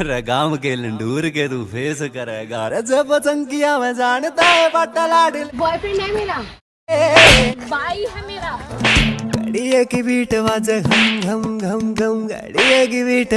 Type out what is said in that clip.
रगाम के लंडूर के तू फेस करेगा रे जब चंकिया में जानता है पट्टा लाडल बॉयफ्रेंड है मेरा भाई है मेरा। गड़िए की बीट वाज घम घम घम घम गड़िए की बीट